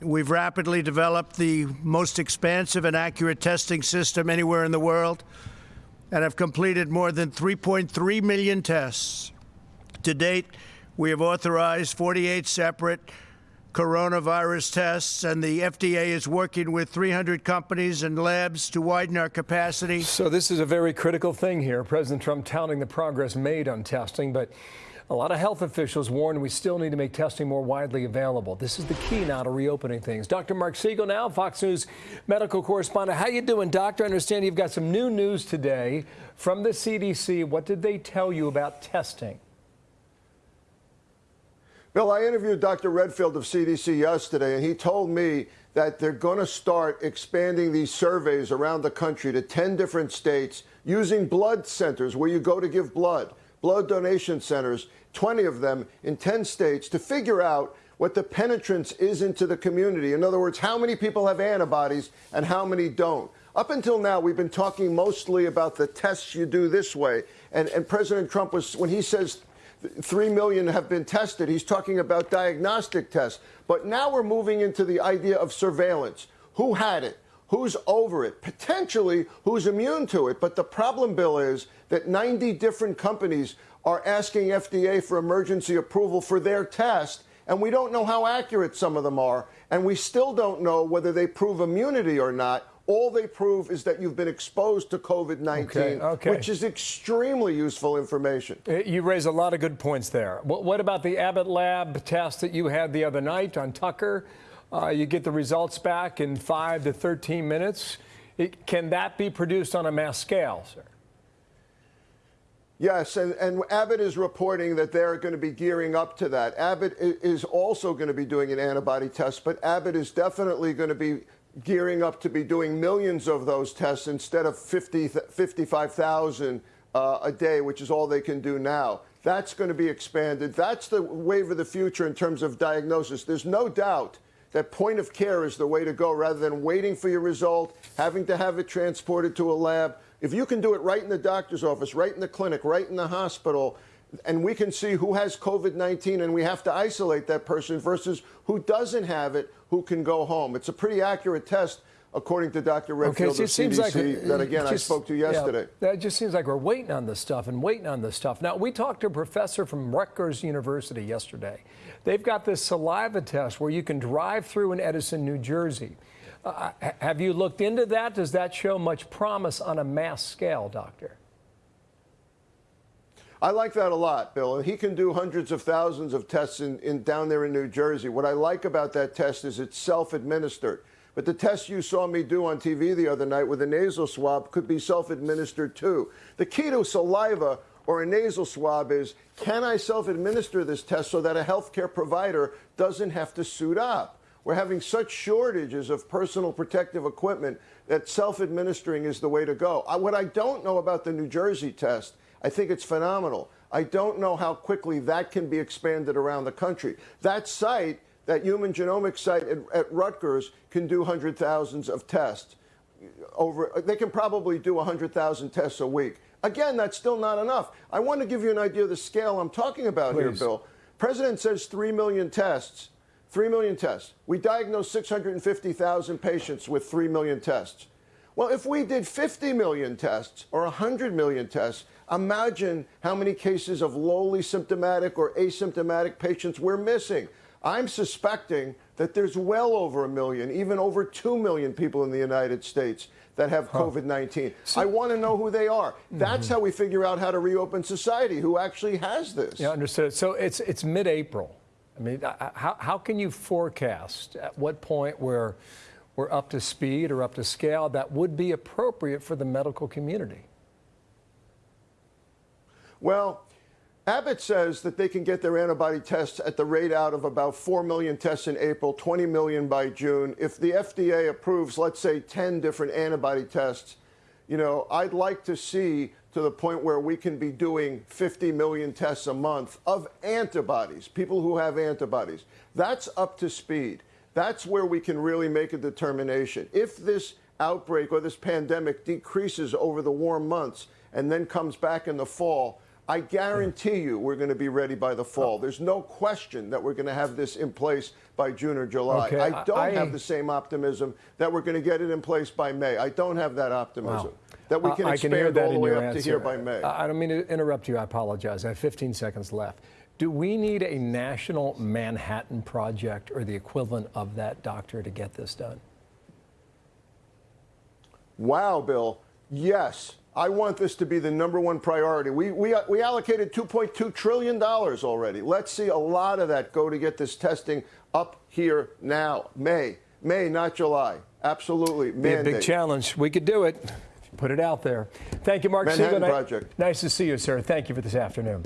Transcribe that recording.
We've rapidly developed the most expansive and accurate testing system anywhere in the world and have completed more than 3.3 million tests. To date, we have authorized 48 separate coronavirus tests, and the FDA is working with 300 companies and labs to widen our capacity. So, this is a very critical thing here. President Trump touting the progress made on testing, but a lot of health officials warn we still need to make testing more widely available. This is the key now to reopening things. Dr. Mark Siegel now, Fox News medical correspondent. How you doing, doctor? I understand you've got some new news today from the CDC. What did they tell you about testing? Bill, I interviewed Dr. Redfield of CDC yesterday, and he told me that they're going to start expanding these surveys around the country to 10 different states using blood centers where you go to give blood, blood donation centers, 20 of them in 10 states, to figure out what the penetrance is into the community. In other words, how many people have antibodies and how many don't. Up until now, we've been talking mostly about the tests you do this way. And, and President Trump was, when he says 3 million have been tested. He's talking about diagnostic tests. But now we're moving into the idea of surveillance. Who had it? Who's over it? Potentially, who's immune to it? But the problem, Bill, is that 90 different companies are asking FDA for emergency approval for their test, and we don't know how accurate some of them are, and we still don't know whether they prove immunity or not all they prove is that you've been exposed to COVID 19, okay, okay. which is extremely useful information. Uh, you raise a lot of good points there. What about the Abbott Lab test that you had the other night on Tucker? Uh, you get the results back in 5 to 13 minutes. It, can that be produced on a mass scale, sir? Yes, and, and Abbott is reporting that they're going to be gearing up to that. Abbott is also going to be doing an antibody test, but Abbott is definitely going to be gearing up to be doing millions of those tests instead of 50, 55,000 uh, a day, which is all they can do now. That's going to be expanded. That's the wave of the future in terms of diagnosis. There's no doubt that point of care is the way to go rather than waiting for your result, having to have it transported to a lab. If you can do it right in the doctor's office, right in the clinic, right in the hospital, and we can see who has COVID 19 and we have to isolate that person versus who doesn't have it, who can go home. It's a pretty accurate test. According to Dr. Redfield okay, so of CDC, like, that again just, I spoke to yesterday. Yeah, it just seems like we're waiting on this stuff and waiting on this stuff. Now, we talked to a professor from Rutgers University yesterday. They've got this saliva test where you can drive through in Edison, New Jersey. Uh, have you looked into that? Does that show much promise on a mass scale, doctor? I like that a lot, Bill. He can do hundreds of thousands of tests in, in, down there in New Jersey. What I like about that test is it's self-administered. But the test you saw me do on TV the other night with a nasal swab could be self-administered too. The key to saliva or a nasal swab is, can I self-administer this test so that a healthcare provider doesn't have to suit up? We're having such shortages of personal protective equipment that self-administering is the way to go. I, what I don't know about the New Jersey test I think it's phenomenal. I don't know how quickly that can be expanded around the country. That site, that human genomics site at, at Rutgers, can do hundred thousands of tests. Over, they can probably do 100,000 tests a week. Again, that's still not enough. I want to give you an idea of the scale I'm talking about Please. here, Bill. President says 3 million tests. 3 million tests. We diagnosed 650,000 patients with 3 million tests. Well, if we did 50 million tests or 100 million tests, Imagine how many cases of lowly symptomatic or asymptomatic patients we're missing. I'm suspecting that there's well over a million, even over 2 million people in the United States that have huh. COVID 19. So, I want to know who they are. That's mm -hmm. how we figure out how to reopen society, who actually has this. Yeah, understood. So it's, it's mid April. I mean, how, how can you forecast at what point we're, we're up to speed or up to scale that would be appropriate for the medical community? Well, Abbott says that they can get their antibody tests at the rate out of about 4 million tests in April, 20 million by June. If the FDA approves, let's say, 10 different antibody tests, you know, I'd like to see to the point where we can be doing 50 million tests a month of antibodies, people who have antibodies. That's up to speed. That's where we can really make a determination. If this outbreak or this pandemic decreases over the warm months and then comes back in the fall, I guarantee you we're going to be ready by the fall. Oh. There's no question that we're going to have this in place by June or July. Okay, I don't I- have the same optimism that we're going to get it in place by May. I don't have that optimism. That we can I- I expand hear that all the in way up to answer. here by May. I I don't mean to interrupt you. I apologize. I have 15 seconds left. Do we need a national Manhattan Project or the equivalent of that, doctor, to get this done? Wow, Bill. Yes. I want this to be the number one priority. We, we, uh, we allocated $2.2 trillion already. Let's see a lot of that go to get this testing up here now. May. May, not July. Absolutely. Be a big challenge. We could do it. Put it out there. Thank you, Mark Manhattan Siegel. Project. Nice to see you, sir. Thank you for this afternoon.